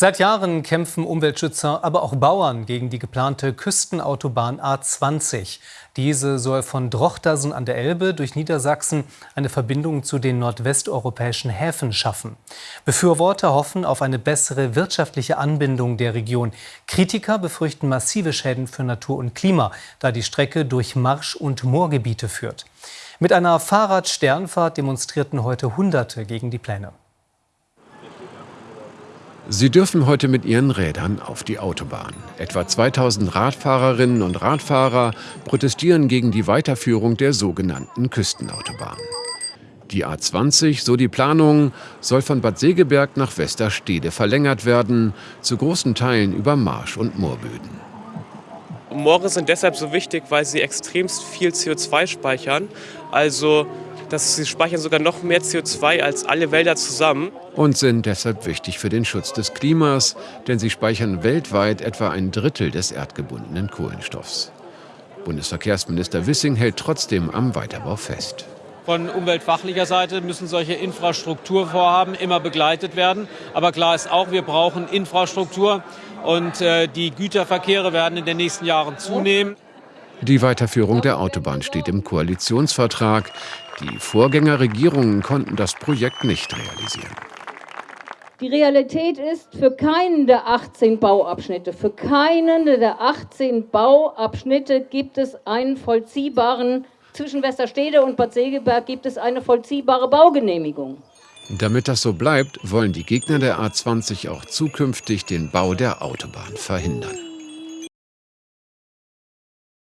Seit Jahren kämpfen Umweltschützer, aber auch Bauern gegen die geplante Küstenautobahn A20. Diese soll von Drochtersen an der Elbe durch Niedersachsen eine Verbindung zu den nordwesteuropäischen Häfen schaffen. Befürworter hoffen auf eine bessere wirtschaftliche Anbindung der Region. Kritiker befürchten massive Schäden für Natur und Klima, da die Strecke durch Marsch- und Moorgebiete führt. Mit einer Fahrradsternfahrt demonstrierten heute Hunderte gegen die Pläne. Sie dürfen heute mit ihren Rädern auf die Autobahn. Etwa 2000 Radfahrerinnen und Radfahrer protestieren gegen die Weiterführung der sogenannten Küstenautobahn. Die A20, so die Planung, soll von Bad Segeberg nach Westerstede verlängert werden, zu großen Teilen über Marsch- und Moorböden. Moore sind deshalb so wichtig, weil sie extremst viel CO2 speichern. Also dass sie speichern sogar noch mehr CO2 als alle Wälder zusammen. Und sind deshalb wichtig für den Schutz des Klimas, denn sie speichern weltweit etwa ein Drittel des erdgebundenen Kohlenstoffs. Bundesverkehrsminister Wissing hält trotzdem am Weiterbau fest. Von umweltfachlicher Seite müssen solche Infrastrukturvorhaben immer begleitet werden. Aber klar ist auch, wir brauchen Infrastruktur und äh, die Güterverkehre werden in den nächsten Jahren zunehmen. Die Weiterführung der Autobahn steht im Koalitionsvertrag. Die Vorgängerregierungen konnten das Projekt nicht realisieren. Die Realität ist, für keinen der 18 Bauabschnitte, für keinen der 18 Bauabschnitte gibt es einen vollziehbaren, zwischen Westerstede und Bad Segeberg gibt es eine vollziehbare Baugenehmigung. Damit das so bleibt, wollen die Gegner der A20 auch zukünftig den Bau der Autobahn verhindern.